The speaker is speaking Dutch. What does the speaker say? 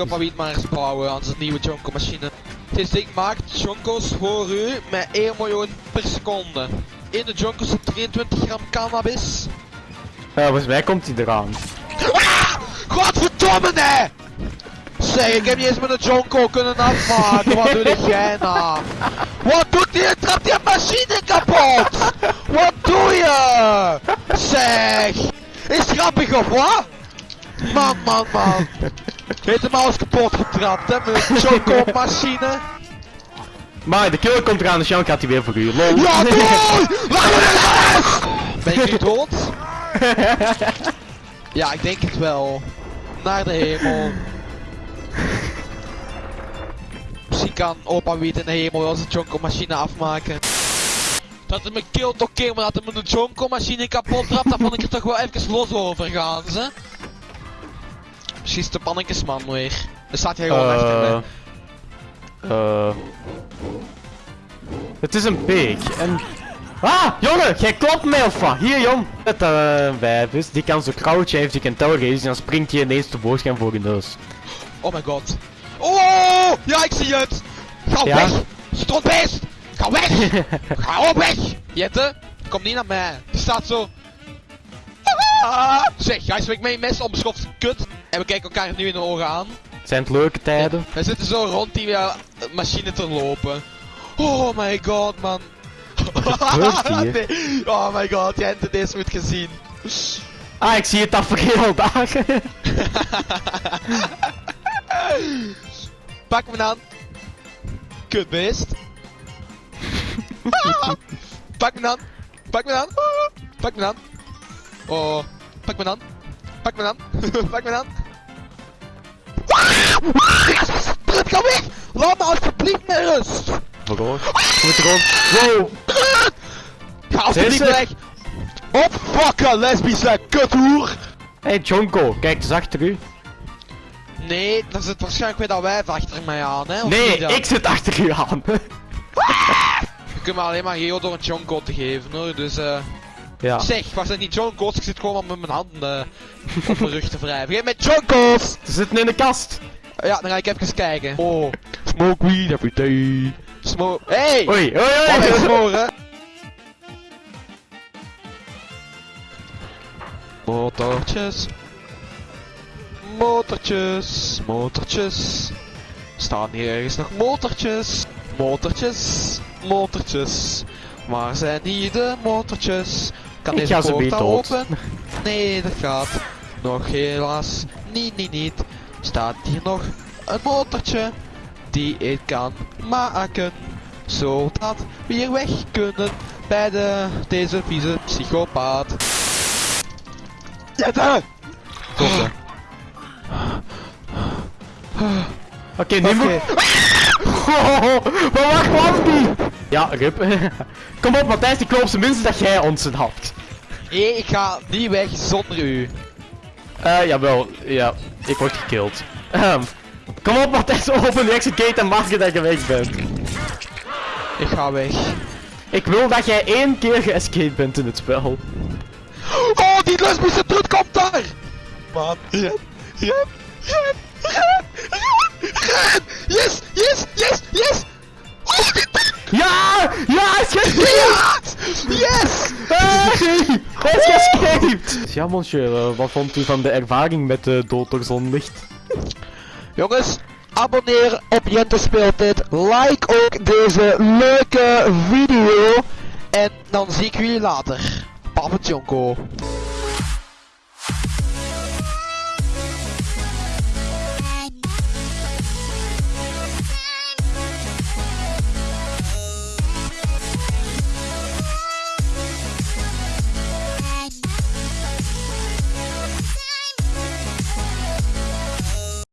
op wie het maar eens bouwen aan zijn nieuwe Jonko machine. Dit ding maakt Jonkos voor u met 1 miljoen per seconde. In de Jonko zit 23 gram cannabis. Ja, volgens mij komt hij eraan. Ah! Godverdomme nee! Zeg, ik heb niet eens met een Jonko kunnen afmaken. Wat doe jij nou? Wat doet je? Trapt je machine kapot! Wat doe je? Zeg! Is grappig of wat? Man, man, man. Heeft hem alles kapot getrapt, hè? Met een Jonko machine. Maar de killer komt eraan, dus Jan gaat hij weer voor u. Lol. Ja! Ben nu dood? Ja, ik denk het wel. Naar de hemel. Misschien kan opa Wiet in de hemel wel zijn Jonko machine afmaken. Dat hij me killt oké, maar dat hij me een Jonko machine kapot trapt, dan vond ik er toch wel even los over gaan, ze. Is de pannetjesman weer. Dan staat hij gewoon achter Eh. me. Eh. Het is een pig en... Ah, jongen, jij klopt mij of wat? Hier, jong. Het uh, wijf is, die kan zo crouchen, heeft die kan touwen en dan springt hij ineens tevoorschijn voor je neus. Oh my god. Oh! Ja, ik zie het! Ga Ja? weg! Strotbeest! Ga weg! Ga op weg! Jette, kom niet naar mij. Die staat zo... Ah! Zeg, hij swingt mijn mes onbeschoft kut. En we kijken elkaar nu in de ogen aan. Zijn het leuke tijden? We zitten zo rond die uh, machine te lopen. Oh my god, man. Nee. Oh my god, jij hebt het eens moet gezien. Ah, ik zie het tafereel dagen. Pak me aan. Kutbeest. Pak me aan. Pak me aan. Pak me aan. Oh. Pak me aan. Pak me aan. Pak me aan. Laat me alsjeblieft met rust! Waarom? Moet er gewoon... Wow! Ga alsjeblieft weg! Opfokken, lesbische kuthoer! Hey Jonko, kijk eens achter u. Nee, dan zit waarschijnlijk weer dat wijf achter mij aan, hè? Nee, ik zit achter u aan. Je kunt me alleen maar geo door een Jonko te geven, hoor. Dus, eh... ja. Zeg, was dat niet Jonko's? Ik zit gewoon met mijn handen op mijn rug te wrijven. Geef met Jonko's! Ze zitten in de kast. Ja, dan ga ik even kijken. Oh, smoke weed every day. Smoke... Hey! Oei, oei, Wat oei. is smoren? Motortjes. Motortjes. Motortjes. Staan hier ergens nog motortjes? Motortjes. Motortjes. Waar zijn hier de motortjes? Kan Ik deze poort open? Nee, dat gaat nog helaas niet, niet, niet. Staat hier nog een motortje die ik kan maken. Zodat we hier weg kunnen bij de, deze vieze psychopaat. Jette! Tosse. Oké, nu moet... Oké. Oh, maar waar kwam die? Ja, Rip. Kom op Matthijs, ik geloof minstens dat jij ons het had. Nee, ik ga niet weg zonder u. Eh, jawel. Ja, ik word gekilld. Ehm, kom op Matthijs, open de exit gate en maak dat je weg bent. Ik ga weg. Ik wil dat jij één keer geescaped bent in het spel. Oh, die lesbische trut komt daar! Ren, ren, Ja, monsieur, eh, wat vond u van de ervaring met de dood door zonlicht? Jongens, abonneer op Jente Speeltijd. Like ook deze leuke video. En dan zie ik jullie later. Papa Jonko.